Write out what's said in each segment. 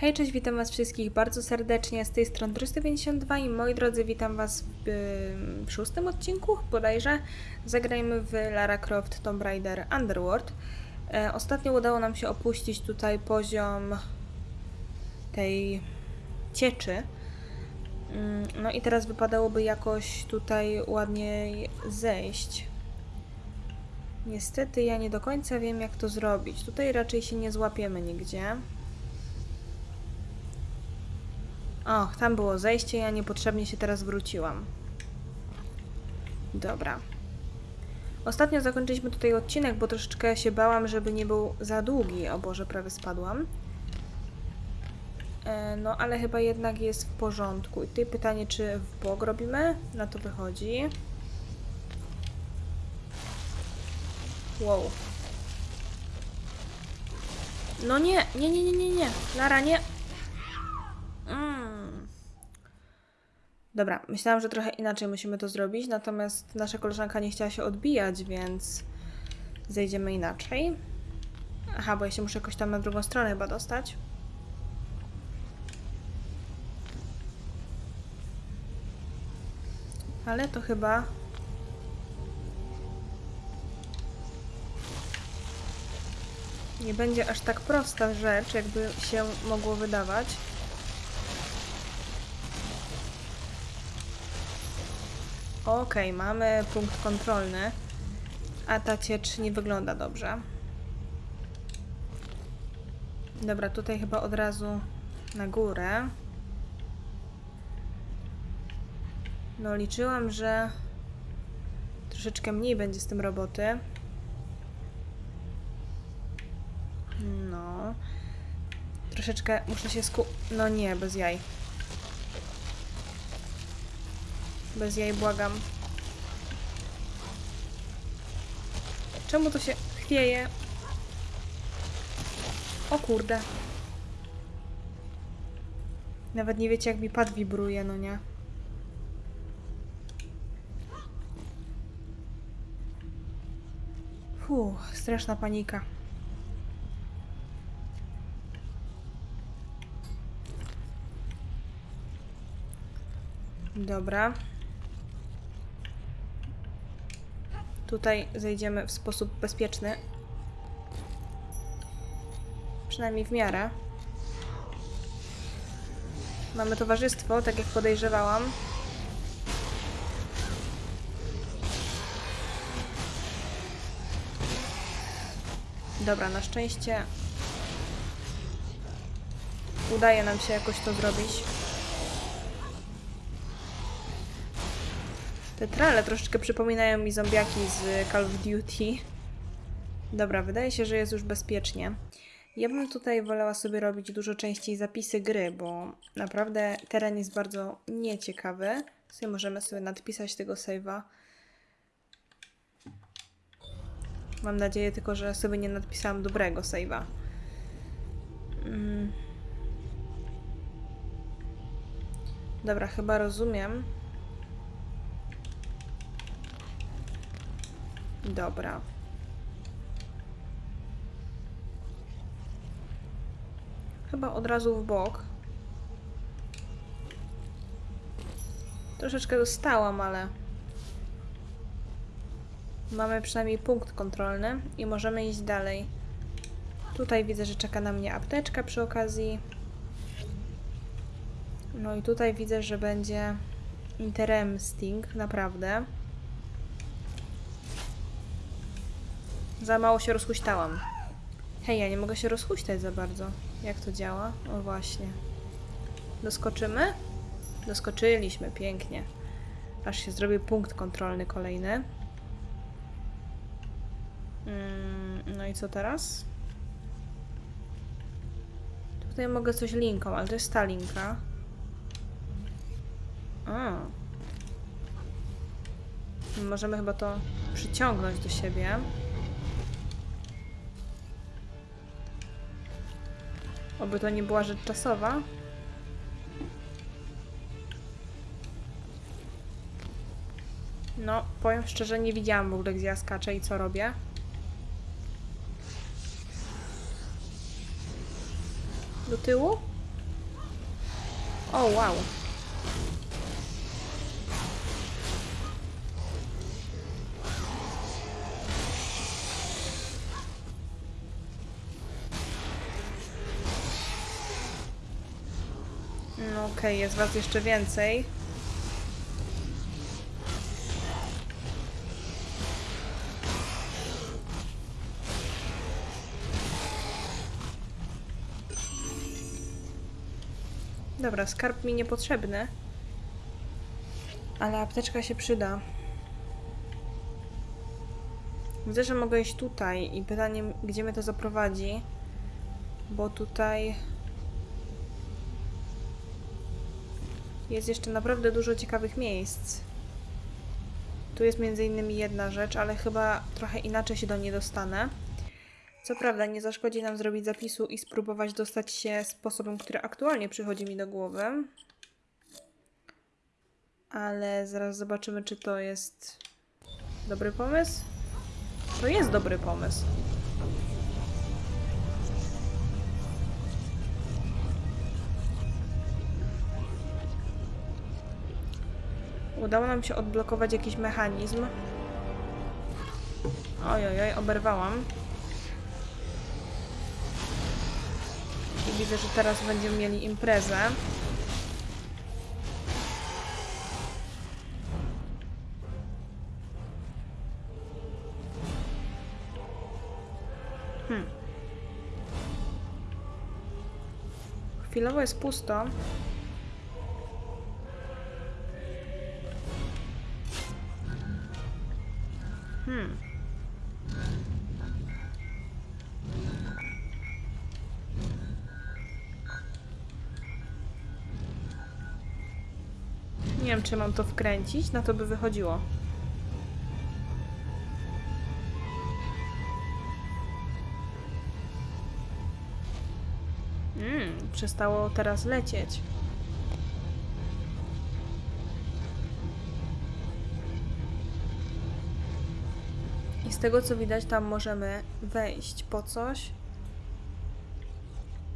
Hej, cześć, witam Was wszystkich bardzo serdecznie. Z tej strony 352 i moi drodzy, witam Was w, y, w szóstym odcinku bodajże. Zagrajmy w Lara Croft Tomb Raider Underworld. E, ostatnio udało nam się opuścić tutaj poziom tej cieczy. Mm, No i teraz wypadałoby jakoś tutaj ładniej zejść. Niestety ja nie do końca wiem jak to zrobić. Tutaj raczej się nie złapiemy nigdzie. Och, tam było zejście, ja niepotrzebnie się teraz wróciłam. Dobra. Ostatnio zakończyliśmy tutaj odcinek, bo troszeczkę się bałam, żeby nie był za długi. O Boże, prawie spadłam. E, no, ale chyba jednak jest w porządku. I tutaj pytanie, czy w bok robimy? Na to wychodzi. Wow. No nie, nie, nie, nie, nie, nie. Lara, nie. Mm. Dobra, myślałam, że trochę inaczej musimy to zrobić, natomiast nasza koleżanka nie chciała się odbijać, więc zejdziemy inaczej. Aha, bo ja się muszę jakoś tam na drugą stronę chyba dostać. Ale to chyba... Nie będzie aż tak prosta rzecz, jakby się mogło wydawać. Okej, mamy punkt kontrolny, a ta ciecz nie wygląda dobrze. Dobra, tutaj chyba od razu na górę. No, liczyłam, że troszeczkę mniej będzie z tym roboty. No. Troszeczkę muszę się sku... No nie, bez jaj. Bez jaj, błagam. Czemu to się chwieje? O kurde. Nawet nie wiecie, jak mi pad wibruje, no nie? Fuh, straszna panika. Dobra. Tutaj zejdziemy w sposób bezpieczny. Przynajmniej w miarę. Mamy towarzystwo, tak jak podejrzewałam. Dobra, na szczęście udaje nam się jakoś to zrobić. Te trale troszeczkę przypominają mi zombiaki z Call of Duty. Dobra, wydaje się, że jest już bezpiecznie. Ja bym tutaj wolała sobie robić dużo częściej zapisy gry, bo naprawdę teren jest bardzo nieciekawy. Sobie możemy sobie nadpisać tego save'a. Mam nadzieję tylko, że sobie nie nadpisałam dobrego save'a. Mm. Dobra, chyba rozumiem. Dobra. Chyba od razu w bok. Troszeczkę dostałam, ale mamy przynajmniej punkt kontrolny i możemy iść dalej. Tutaj widzę, że czeka na mnie apteczka przy okazji. No i tutaj widzę, że będzie interem sting, naprawdę. Za mało się rozhuśtałam. Hej, ja nie mogę się rozhuśtać za bardzo. Jak to działa? O właśnie. Doskoczymy? Doskoczyliśmy, pięknie. Aż się zrobi punkt kontrolny kolejny. Mm, no i co teraz? Tutaj mogę coś linką, ale to jest ta linka. A. Możemy chyba to przyciągnąć do siebie. Oby to nie była rzecz czasowa. No, powiem szczerze, nie widziałam w ogóle, gdzie ja skaczę i co robię. Do tyłu? O, wow. Okej, jest was jeszcze więcej. Dobra, skarb mi niepotrzebny. Ale apteczka się przyda. Widzę, że mogę iść tutaj i pytanie, gdzie mnie to zaprowadzi. Bo tutaj jest jeszcze naprawdę dużo ciekawych miejsc. Tu jest między innymi jedna rzecz, ale chyba trochę inaczej się do niej dostanę. Co prawda, nie zaszkodzi nam zrobić zapisu i spróbować dostać się sposobem, który aktualnie przychodzi mi do głowy. Ale zaraz zobaczymy, czy to jest dobry pomysł. To jest dobry pomysł. Udało nam się odblokować jakiś mechanizm. Oj, oj, oj, oberwałam. I widzę, że teraz będziemy mieli imprezę. Hmm. Chwilowo jest pusto. Nie wiem, czy mam to wkręcić, na to by wychodziło. Mm, przestało teraz lecieć. I z tego co widać, tam możemy wejść po coś.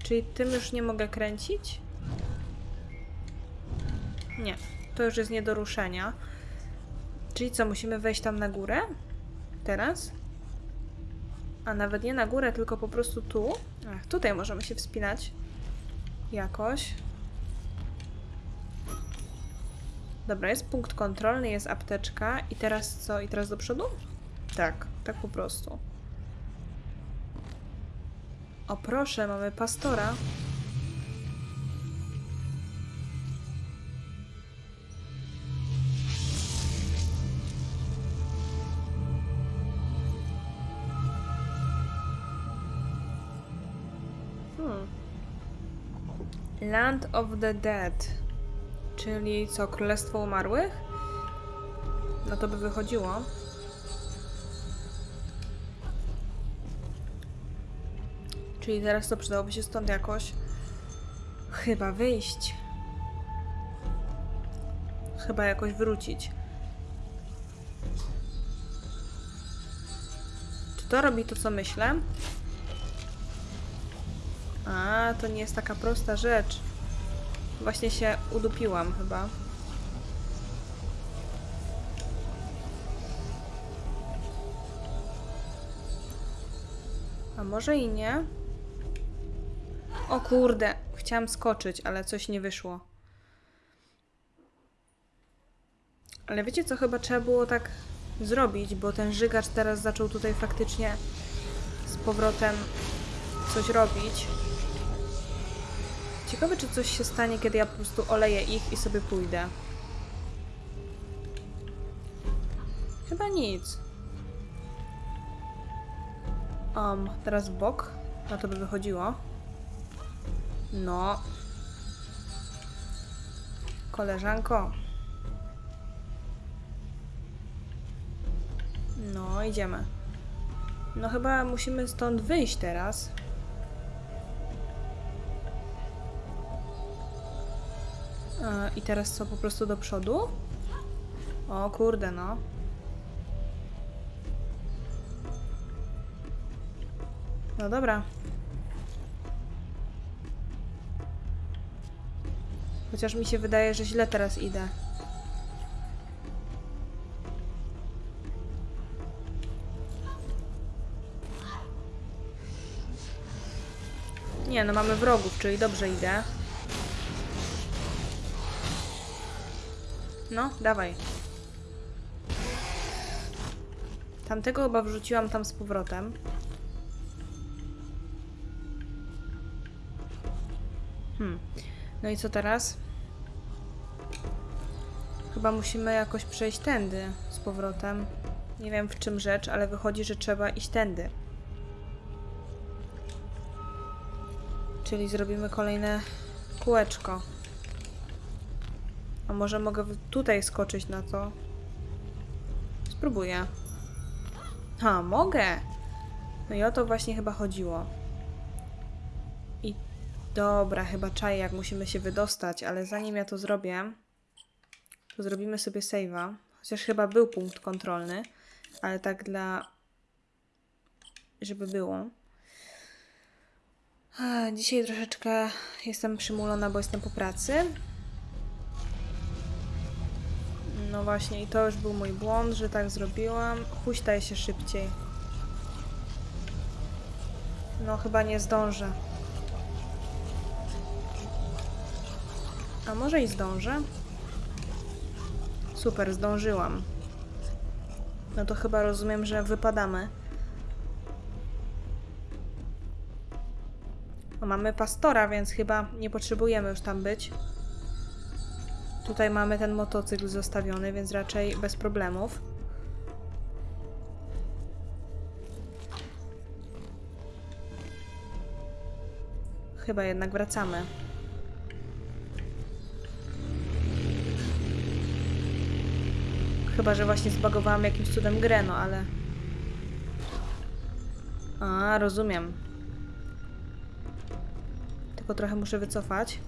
Czyli tym już nie mogę kręcić? Nie, to już jest nie do ruszenia. Czyli co, musimy wejść tam na górę? Teraz? A nawet nie na górę, tylko po prostu tu. Ach, tutaj możemy się wspinać. Jakoś. Dobra, jest punkt kontrolny, jest apteczka. I teraz co? I teraz do przodu? Tak, tak po prostu. O proszę, mamy pastora. Land of the Dead. Czyli co, Królestwo Umarłych? No to by wychodziło. Czyli teraz to przydałoby się stąd jakoś chyba wyjść. Chyba jakoś wrócić. Czy to robi to, co myślę? A, to nie jest taka prosta rzecz. Właśnie się udupiłam chyba. A może i nie? O kurde, chciałam skoczyć, ale coś nie wyszło. Ale wiecie co, chyba trzeba było tak zrobić, bo ten żygacz teraz zaczął tutaj faktycznie z powrotem coś robić. Ciekawe, czy coś się stanie, kiedy ja po prostu oleję ich i sobie pójdę. Chyba nic. Um, teraz bok. Na to by wychodziło. No. Koleżanko. No, idziemy. No chyba musimy stąd wyjść teraz. I teraz co, po prostu do przodu? O kurde, no. No dobra. Chociaż mi się wydaje, że źle teraz idę. Nie, no mamy wrogów, czyli dobrze idę. No, dawaj. Tamtego chyba wrzuciłam tam z powrotem. Hmm. No i co teraz? Chyba musimy jakoś przejść tędy z powrotem. Nie wiem w czym rzecz, ale wychodzi, że trzeba iść tędy. Czyli zrobimy kolejne kółeczko. Może mogę tutaj skoczyć na to? Spróbuję. Ha, mogę! No i o to właśnie chyba chodziło. I dobra, chyba czaję, jak musimy się wydostać, ale zanim ja to zrobię, to zrobimy sobie save'a. Chociaż chyba był punkt kontrolny, ale tak dla... żeby było. Dzisiaj troszeczkę jestem przymulona, bo jestem po pracy. No właśnie, i to już był mój błąd, że tak zrobiłam. Huśtaj się szybciej. No, chyba nie zdążę. A może i zdążę? Super, zdążyłam. No to chyba rozumiem, że wypadamy. No, mamy pastora, więc chyba nie potrzebujemy już tam być. Tutaj mamy ten motocykl zostawiony, więc raczej bez problemów. Chyba jednak wracamy. Chyba, że właśnie zbagowałam jakimś cudem grę, no ale... A, rozumiem. Tylko trochę muszę wycofać.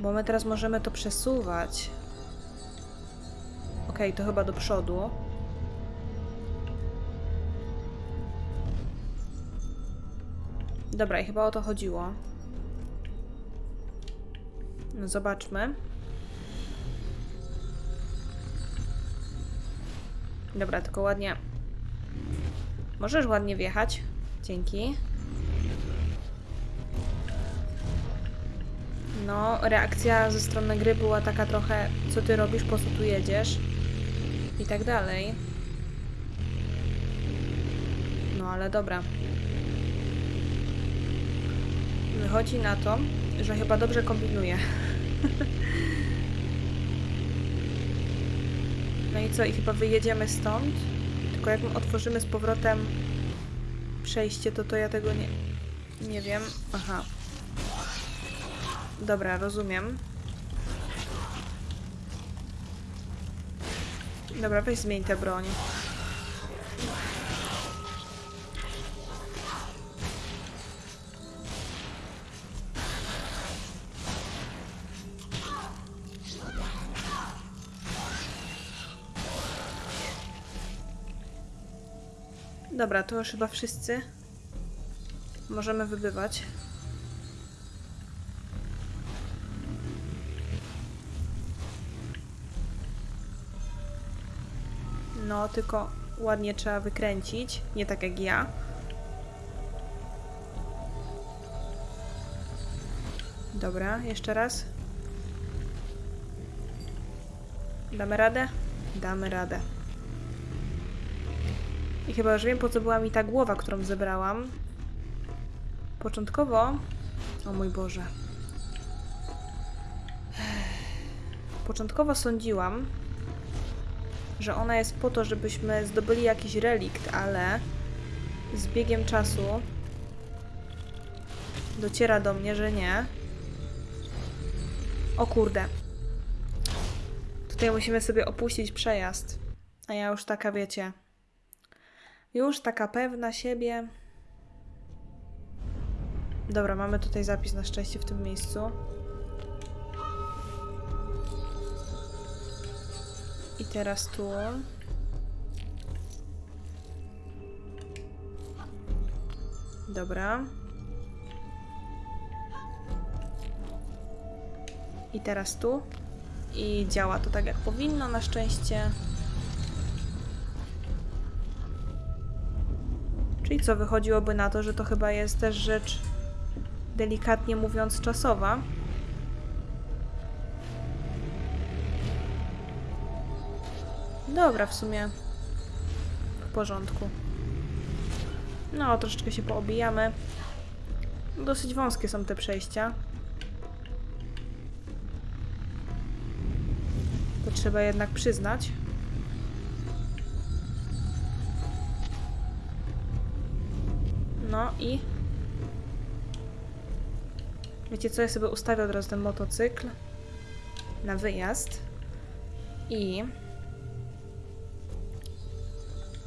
Bo my teraz możemy to przesuwać. Okej, to chyba do przodu. Dobra, i chyba o to chodziło. No zobaczmy. Dobra, tylko ładnie. Możesz ładnie wjechać. Dzięki. No, reakcja ze strony gry była taka trochę, co ty robisz, po co tu jedziesz i tak dalej. No, ale dobra. Wychodzi na to, że chyba dobrze kombinuję. no i co, i chyba wyjedziemy stąd? Tylko jak my otworzymy z powrotem przejście, to to ja tego nie... Nie wiem. Aha. Dobra, rozumiem. Dobra, weź zmień tę broń. Dobra, to już chyba wszyscy. Możemy wybywać. No, tylko ładnie trzeba wykręcić. Nie tak jak ja. Dobra, jeszcze raz. Damy radę? Damy radę. I chyba już wiem, po co była mi ta głowa, którą zebrałam. Początkowo... O mój Boże. Początkowo sądziłam, że ona jest po to, żebyśmy zdobyli jakiś relikt, ale z biegiem czasu dociera do mnie, że nie. O kurde. Tutaj musimy sobie opuścić przejazd. A ja już taka, wiecie, już taka pewna siebie. Dobra, mamy tutaj zapis na szczęście w tym miejscu. Teraz tu. Dobra. I teraz tu. I działa to tak jak powinno, na szczęście. Czyli co, wychodziłoby na to, że to chyba jest też rzecz delikatnie mówiąc czasowa. Dobra, w sumie w porządku. No, troszeczkę się poobijamy. Dosyć wąskie są te przejścia. To trzeba jednak przyznać. No i... Wiecie co, ja sobie ustawię od razu ten motocykl na wyjazd i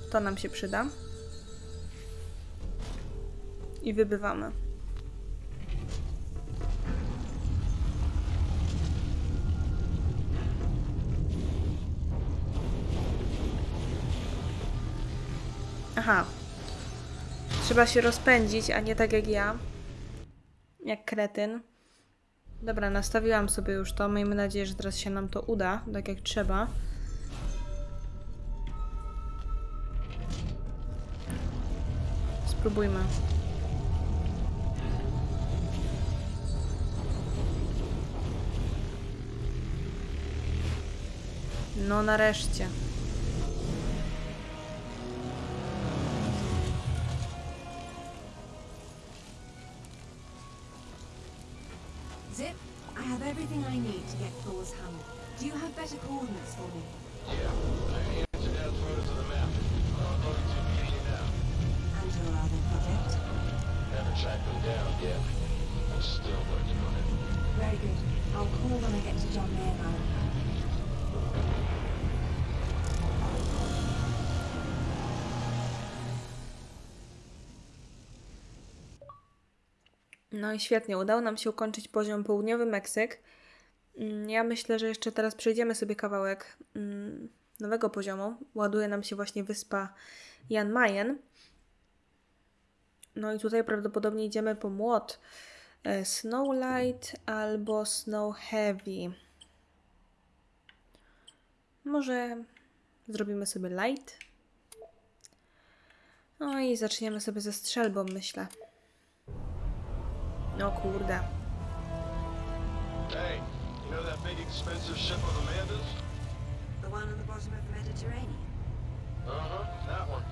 to nam się przyda i wybywamy. Aha. Trzeba się rozpędzić, a nie tak jak ja. Jak kretyn. Dobra, nastawiłam sobie już to. Miejmy nadzieję, że teraz się nam to uda, tak jak trzeba. Spróbujmy. No nareszcie. No i świetnie, udało nam się ukończyć poziom południowy Meksyk. Mm, Ja myślę, że jeszcze teraz przejdziemy sobie kawałek mm, nowego poziomu. Ładuje nam się właśnie wyspa Jan Mayen. No i tutaj prawdopodobnie idziemy po młot e, Snowlight albo Snow Heavy. Może zrobimy sobie light? No i zaczniemy sobie ze strzelbą, myślę. No kurde. Hey, you know that big expensive ship of Amanda's? The one on the bottom of the Mediterranean? Uh-huh, that one.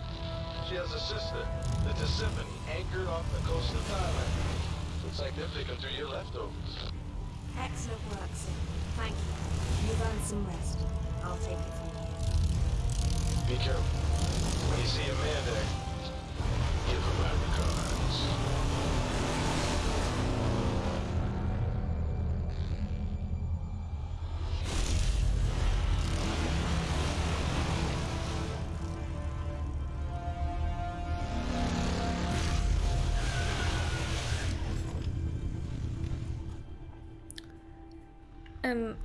She has a sister, the Tisiphone, anchored off the coast of Thailand. Looks like they're picking through your leftovers. Excellent work, sir. Thank you. You've earned some rest. I'll take it from here. Be careful. When you see Amanda, give her my regards.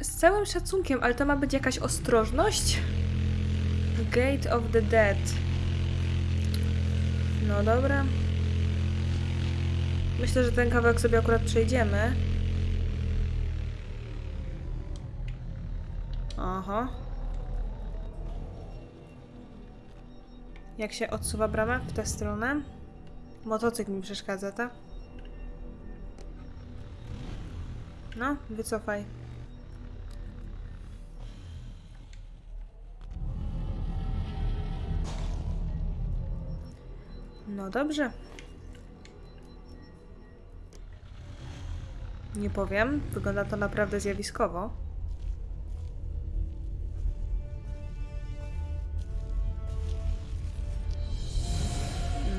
Z całym szacunkiem, ale to ma być jakaś ostrożność? Gate of the Dead. No dobra. Myślę, że ten kawałek sobie akurat przejdziemy. Aha. Jak się odsuwa brama w tę stronę? Motocykl mi przeszkadza, tak? No, wycofaj. No dobrze. Nie powiem, wygląda to naprawdę zjawiskowo.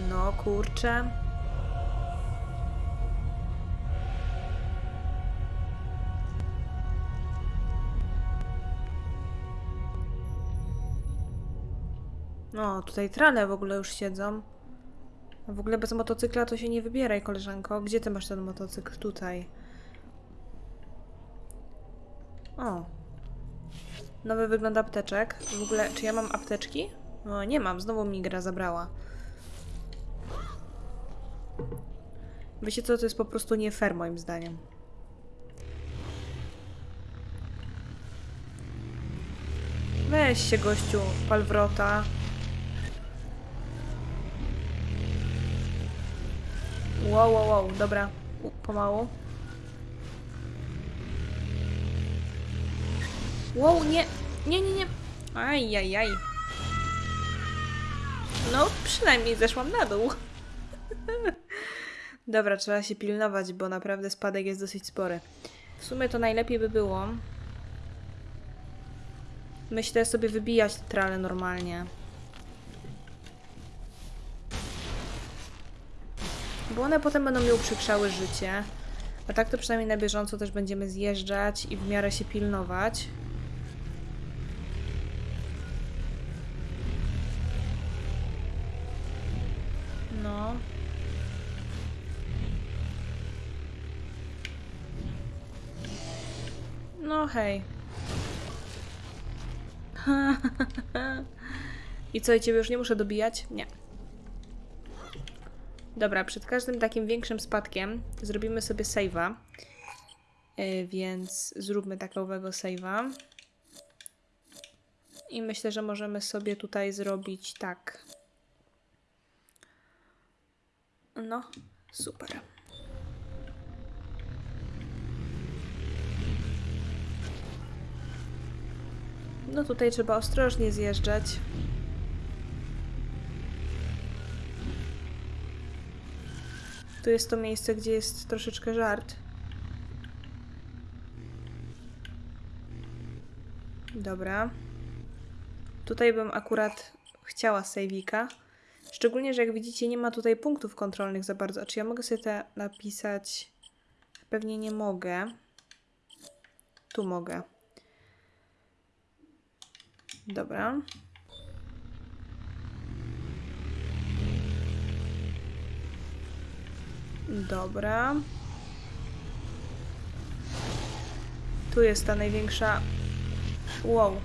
No kurczę. No, tutaj trale w ogóle już siedzą. W ogóle bez motocykla to się nie wybieraj, koleżanko. Gdzie ty masz ten motocykl? Tutaj. O. Nowy wygląd apteczek. W ogóle, czy ja mam apteczki? No, nie mam. Znowu mi gra zabrała. Wiecie co? To jest po prostu nie fair moim zdaniem. Weź się, gościu, palwrota. Wow, wow, wow, dobra. U, pomału. Wow, nie, nie, nie, nie. Aj, aj, aj. No, przynajmniej zeszłam na dół. Dobra, trzeba się pilnować, bo naprawdę spadek jest dosyć spory. W sumie to najlepiej by było. Myślę sobie wybijać trale normalnie. Bo one potem będą mi uprzykrzały życie. A tak to przynajmniej na bieżąco też będziemy zjeżdżać i w miarę się pilnować. No. No hej. I co, i ciebie już nie muszę dobijać? Nie. Dobra, przed każdym takim większym spadkiem zrobimy sobie save'a. Yy, więc zróbmy takowego save'a. I myślę, że możemy sobie tutaj zrobić tak. No, super. No tutaj trzeba ostrożnie zjeżdżać. Tu jest to miejsce, gdzie jest troszeczkę żart. Dobra. Tutaj bym akurat chciała sejwika. Szczególnie, że jak widzicie, nie ma tutaj punktów kontrolnych za bardzo. A czy ja mogę sobie te napisać? Pewnie nie mogę. Tu mogę. Dobra. Dobra. Tu jest ta największa. Wow.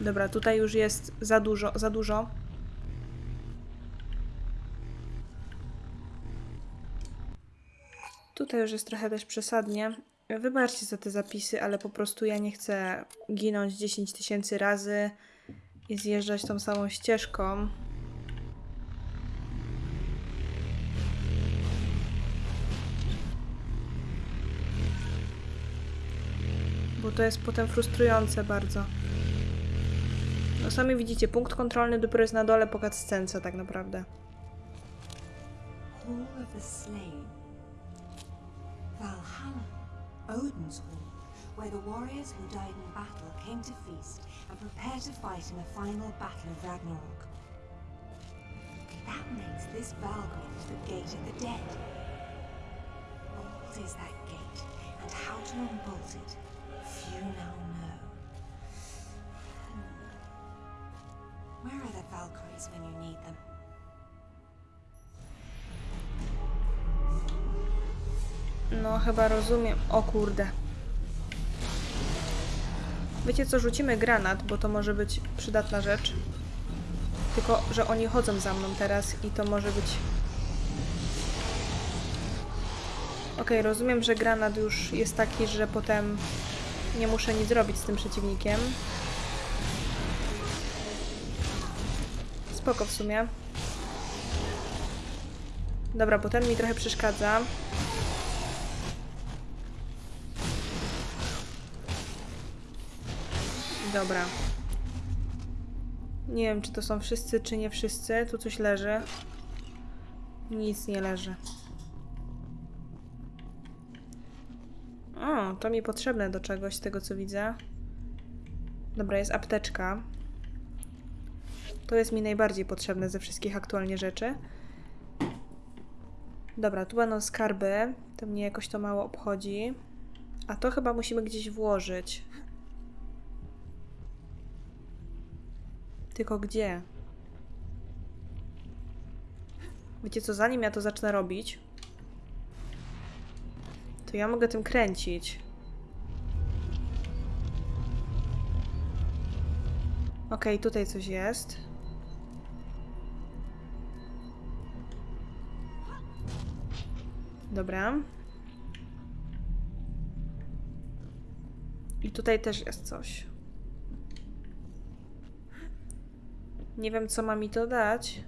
Dobra, tutaj już jest za dużo, za dużo. Tutaj już jest trochę też przesadnie. Wybaczcie za te zapisy, ale po prostu ja nie chcę ginąć 10 tysięcy razy i zjeżdżać tą samą ścieżką. Bo to jest potem frustrujące bardzo. No sami widzicie, punkt kontrolny dopiero jest na dole po cutscence tak naprawdę. Hall of the Slain. Valhalla, Odin's Hall, where the warriors who died in battle came to feast and prepare to fight in the final battle of Ragnarok. That makes this Valgrind the Gate of the Dead. What is that gate, and how to unbolt it? Few now know. Hmm. Where are the Valkyries when you need them? No, chyba rozumiem. O kurde. Wiecie co, rzucimy granat, bo to może być przydatna rzecz. Tylko, że oni chodzą za mną teraz i to może być... Okej, rozumiem, że granat już jest taki, że potem nie muszę nic zrobić z tym przeciwnikiem. Spoko w sumie. Dobra, bo ten mi trochę przeszkadza. Dobra. Nie wiem, czy to są wszyscy, czy nie wszyscy. Tu coś leży. Nic nie leży. O, to mi potrzebne do czegoś, z tego co widzę. Dobra, jest apteczka. To jest mi najbardziej potrzebne ze wszystkich aktualnie rzeczy. Dobra, tu będą skarby. To mnie jakoś to mało obchodzi. A to chyba musimy gdzieś włożyć. Tylko gdzie? Wiecie co, zanim ja to zacznę robić, to ja mogę tym kręcić. Okej, okay, tutaj coś jest. Dobra. I tutaj też jest coś. Nie wiem, co ma mi to dać.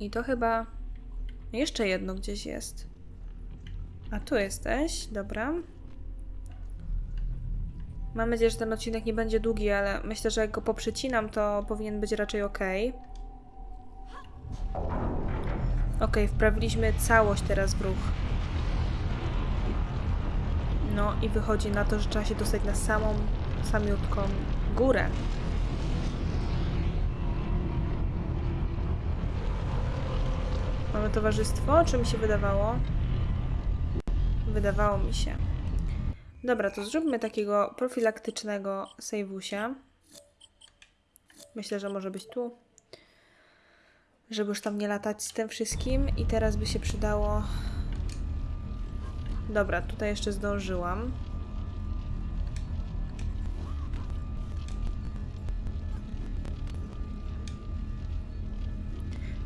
I to chyba jeszcze jedno gdzieś jest. A tu jesteś, dobra. Mam nadzieję, że ten odcinek nie będzie długi, ale myślę, że jak go poprzecinam, to powinien być raczej ok. Ok, wprawiliśmy całość teraz w ruch. No i wychodzi na to, że trzeba się dostać na samą, samiutką górę. Mamy towarzystwo? Czy mi się wydawało? Wydawało mi się. Dobra, to zróbmy takiego profilaktycznego sejwusia. Myślę, że może być tu. Żeby już tam nie latać z tym wszystkim. I teraz by się przydało... Dobra, tutaj jeszcze zdążyłam.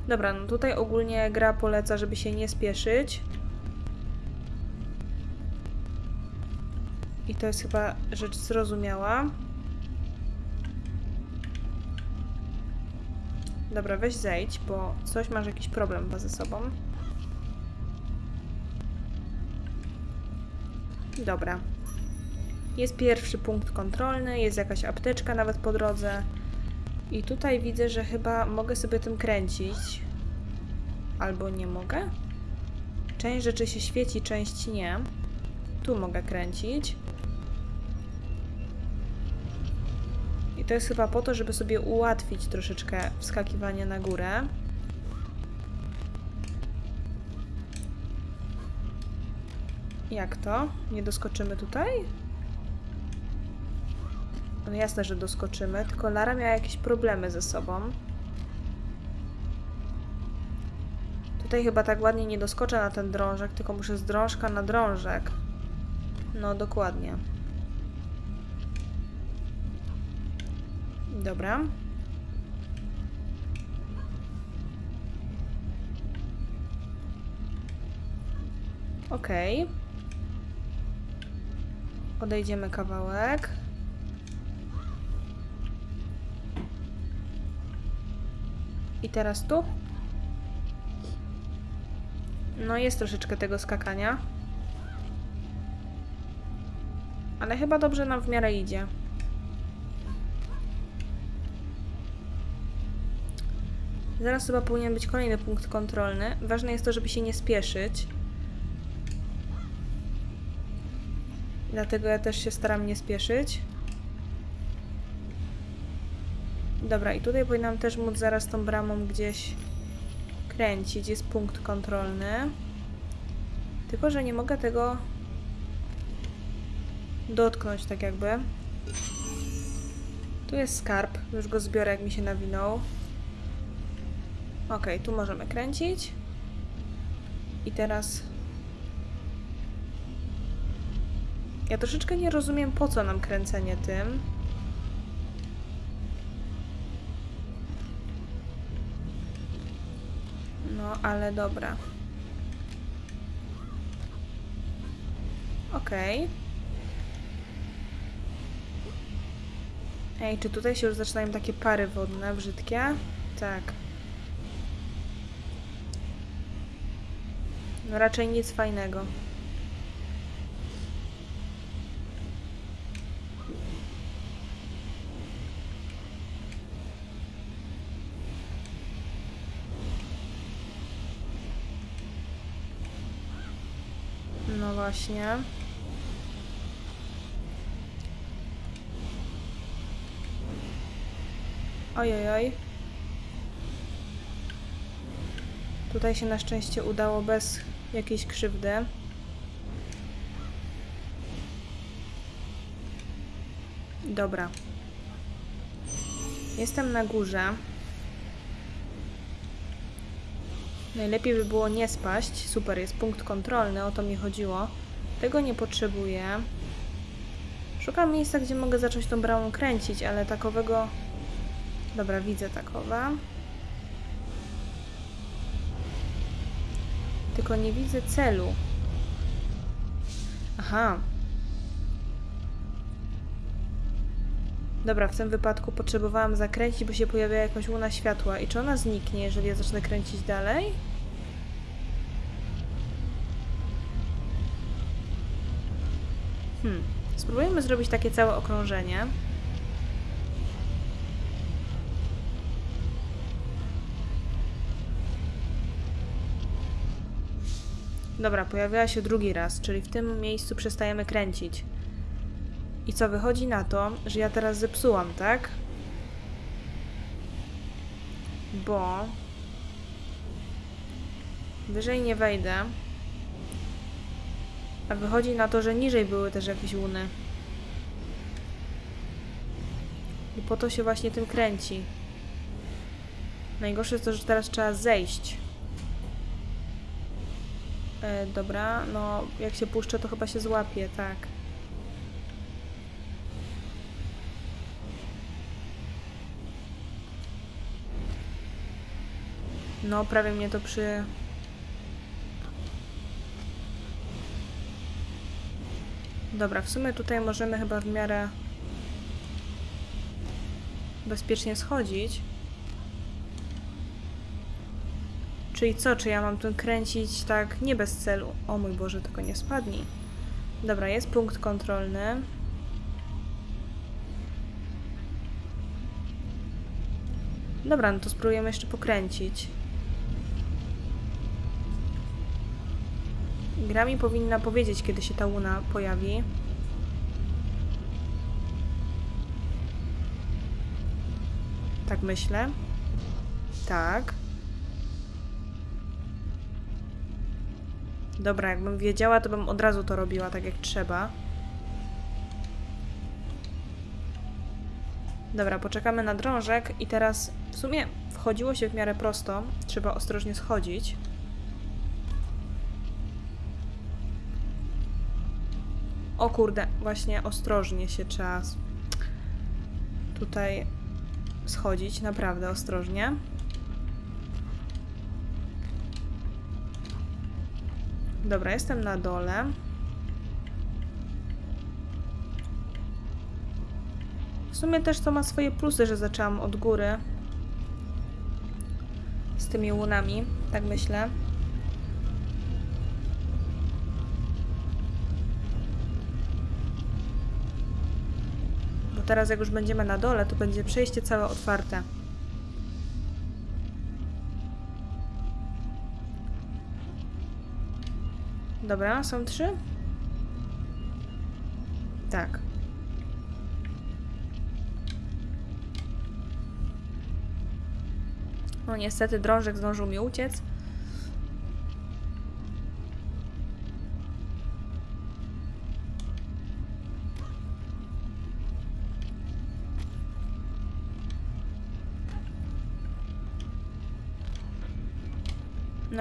Dobra, no tutaj ogólnie gra poleca, żeby się nie spieszyć. I to jest chyba rzecz zrozumiała. Dobra, weź zejdź, bo coś masz jakiś problem ze sobą. Dobra. Jest pierwszy punkt kontrolny, jest jakaś apteczka nawet po drodze. I tutaj widzę, że chyba mogę sobie tym kręcić. Albo nie mogę? Część rzeczy się świeci, część nie. Tu mogę kręcić. I to jest chyba po to, żeby sobie ułatwić troszeczkę wskakiwanie na górę. Jak to? Nie doskoczymy tutaj? No jasne, że doskoczymy, tylko Lara miała jakieś problemy ze sobą. Tutaj chyba tak ładnie nie doskoczę na ten drążek, tylko muszę z drążka na drążek. No, dokładnie. Dobra. Okej. Odejdziemy kawałek. I teraz tu. No jest troszeczkę tego skakania. Ale chyba dobrze nam w miarę idzie. Zaraz chyba powinien być kolejny punkt kontrolny. Ważne jest to, żeby się nie spieszyć. Dlatego ja też się staram nie spieszyć. Dobra, i tutaj powinnam też móc zaraz tą bramą gdzieś kręcić. Jest punkt kontrolny. Tylko, że nie mogę tego dotknąć tak jakby. Tu jest skarb. Już go zbiorę, jak mi się nawinął. Ok, tu możemy kręcić. I teraz... Ja troszeczkę nie rozumiem, po co nam kręcenie tym. No, ale dobra. Okej. Ej, czy tutaj się już zaczynają takie pary wodne, brzydkie? Tak. No raczej nic fajnego. No właśnie. Ojojoj. Tutaj się na szczęście udało bez jakiejś krzywdy. Dobra. Jestem na górze. Najlepiej by było nie spaść. Super, jest punkt kontrolny, o to mi chodziło. Tego nie potrzebuję. Szukam miejsca, gdzie mogę zacząć tą bramą kręcić, ale takowego... Dobra, widzę takowe. Tylko nie widzę celu. Aha. Dobra, w tym wypadku potrzebowałam zakręcić, bo się pojawia jakaś łuna światła. I czy ona zniknie, jeżeli ja zacznę kręcić dalej? Hmm. Spróbujemy zrobić takie całe okrążenie. Dobra, pojawiła się drugi raz, czyli w tym miejscu przestajemy kręcić. I co wychodzi na to, że ja teraz zepsułam, tak? Bo wyżej nie wejdę. A wychodzi na to, że niżej były też jakieś łuny. I po to się właśnie tym kręci. Najgorsze jest to, że teraz trzeba zejść. E, dobra, no jak się puszczę, to chyba się złapie, tak. No, prawie mnie to przy... Dobra, w sumie tutaj możemy chyba w miarę bezpiecznie schodzić. Czyli co, czy ja mam tu kręcić tak nie bez celu? O mój Boże, tylko nie spadnij. Dobra, jest punkt kontrolny. Dobra, no to spróbujemy jeszcze pokręcić. Gra mi powinna powiedzieć, kiedy się ta łuna pojawi. Tak myślę. Tak. Dobra, jakbym wiedziała, to bym od razu to robiła tak jak trzeba. Dobra, poczekamy na drążek i teraz w sumie wchodziło się w miarę prosto. Trzeba ostrożnie schodzić. O kurde, właśnie ostrożnie się trzeba tutaj schodzić, naprawdę ostrożnie. Dobra, jestem na dole. W sumie też to ma swoje plusy, że zaczęłam od góry z tymi łunami, tak myślę. Bo teraz jak już będziemy na dole, to będzie przejście całe otwarte. Dobra, są trzy? Tak. No niestety drążek zdążył mi uciec.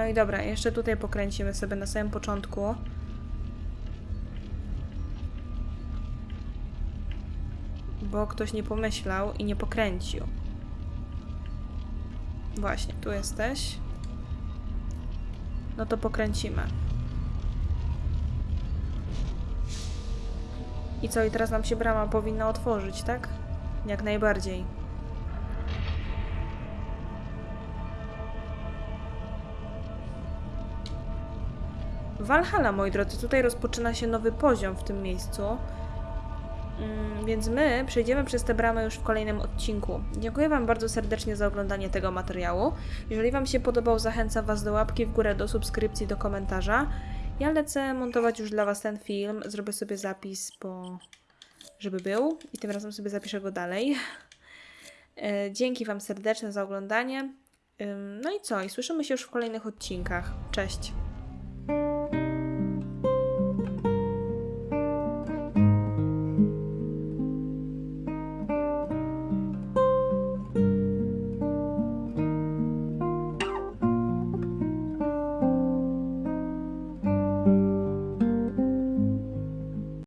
No i dobra, jeszcze tutaj pokręcimy sobie na samym początku. Bo ktoś nie pomyślał i nie pokręcił. Właśnie, tu jesteś. No to pokręcimy. I co, i teraz nam się brama powinna otworzyć, tak? Jak najbardziej. Valhalla, moi drodzy, tutaj rozpoczyna się nowy poziom w tym miejscu. Mm, Więc my przejdziemy przez tę bramę już w kolejnym odcinku. Dziękuję Wam bardzo serdecznie za oglądanie tego materiału. Jeżeli Wam się podobał, zachęcam Was do łapki w górę, do subskrypcji, do komentarza. Ja lecę montować już dla Was ten film. Zrobię sobie zapis, bo żeby był i tym razem sobie zapiszę go dalej. E, Dzięki Wam serdecznie za oglądanie. No i co? I słyszymy się już w kolejnych odcinkach. Cześć!